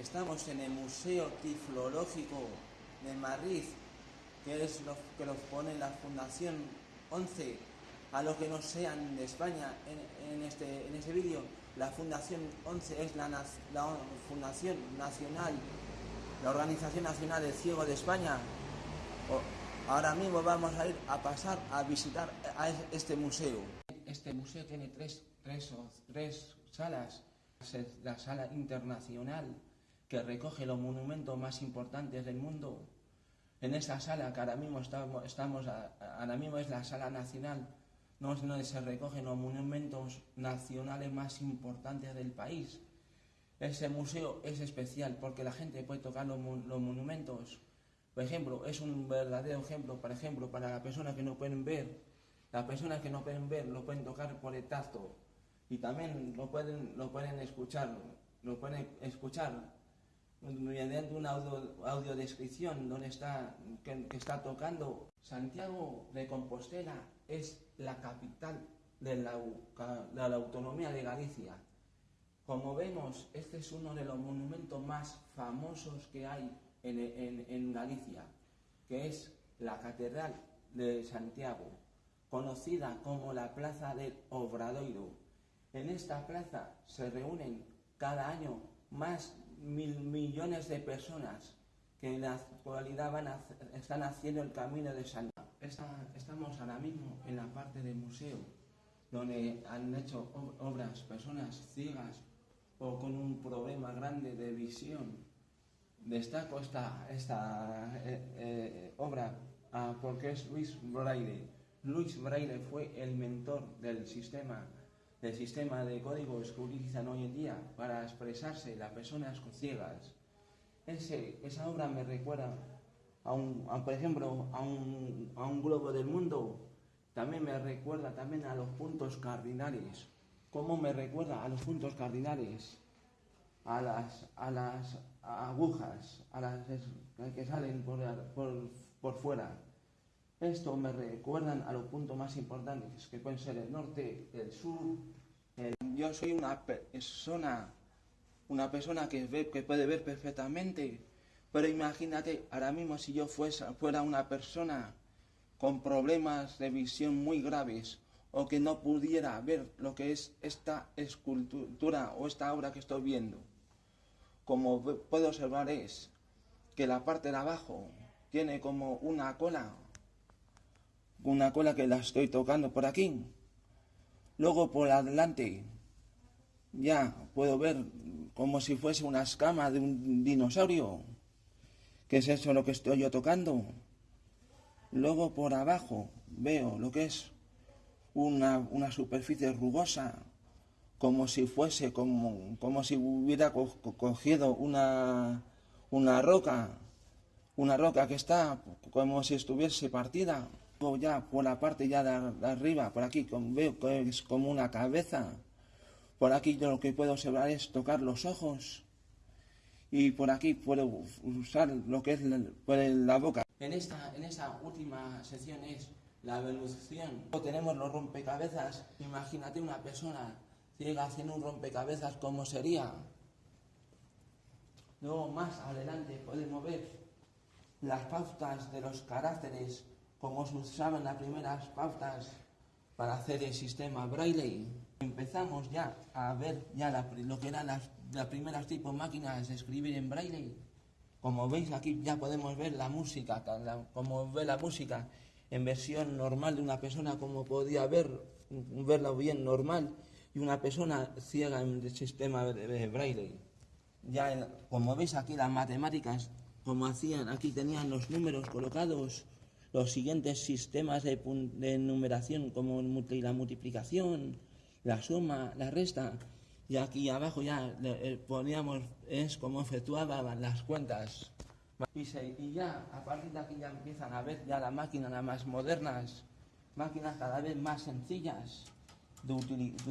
Estamos en el Museo Tiflológico de Madrid, que es lo que los pone la Fundación 11. A los que no sean de España en, este, en este vídeo, la Fundación 11 es la, Fundación Nacional, la Organización Nacional del Ciego de España. Ahora mismo vamos a ir a pasar a visitar a este museo. Este museo tiene tres, tres, tres salas. La sala internacional, que recoge los monumentos más importantes del mundo. En esa sala que ahora mismo estamos, estamos ahora mismo es la sala nacional, donde se recogen los monumentos nacionales más importantes del país. Ese museo es especial porque la gente puede tocar los, los monumentos. Por ejemplo, es un verdadero ejemplo, por ejemplo, para las personas que no pueden ver. Las personas que no pueden ver lo pueden tocar por el tacto y también lo pueden, lo pueden escuchar, lo pueden escuchar mediante una audio, audiodescripción donde está, que, está tocando. Santiago de Compostela es la capital de la, de la autonomía de Galicia. Como vemos, este es uno de los monumentos más famosos que hay en, en, en Galicia, que es la Catedral de Santiago, conocida como la Plaza del Obradoiro. En esta plaza se reúnen cada año más mil millones de personas que en la actualidad van están haciendo el camino de San Estamos ahora mismo en la parte del museo, donde han hecho obras personas ciegas o con un problema grande de visión. Destaco esta, esta eh, eh, obra ah, porque es Luis Braille. Luis Braille fue el mentor del sistema del sistema de códigos que utilizan hoy en día para expresarse las personas ciegas. Ese, esa obra me recuerda, a un, por ejemplo, a un, globo del mundo. También me recuerda también a los puntos cardinales. ¿Cómo me recuerda a los puntos cardinales? A las, agujas, a las que salen por fuera. Esto me recuerdan a los puntos más importantes, que pueden ser el norte, el sur. Yo soy una persona, una persona que, ve, que puede ver perfectamente, pero imagínate, ahora mismo si yo fuera una persona con problemas de visión muy graves o que no pudiera ver lo que es esta escultura o esta obra que estoy viendo. Como puedo observar es que la parte de abajo tiene como una cola una cola que la estoy tocando por aquí. Luego por adelante ya puedo ver como si fuese una escama de un dinosaurio. que es eso lo que estoy yo tocando? Luego por abajo veo lo que es una, una superficie rugosa, como si fuese, como, como si hubiera cogido una, una roca, una roca que está como si estuviese partida ya por la parte ya de, arriba, por aquí, veo que es como una cabeza. Por aquí yo lo que puedo observar es tocar los ojos. Y por aquí puedo usar lo que es la, boca. En esta, en esta última sección es la evolución. Tenemos los rompecabezas. Imagínate una persona ciega haciendo un rompecabezas, ¿cómo sería? Luego más adelante podemos ver las pautas de los caracteres como se usaban las primeras pautas para hacer el sistema Braille. Empezamos ya a ver ya lo que eran las, primeras tipos máquinas de escribir en Braille. Como veis aquí ya podemos ver la música, como ve la música en versión normal de una persona como podía ver, verla bien normal, y una persona ciega en el sistema de Braille. Ya como veis aquí las matemáticas, como hacían, aquí tenían los números colocados los siguientes sistemas de, numeración como la multiplicación, la suma, la resta. Y aquí abajo ya eh, poníamos, es como efectuaban las cuentas. Y, y, ya, a partir de aquí ya empiezan a ver ya las máquinas más modernas, máquinas cada vez más sencillas de, utilizar.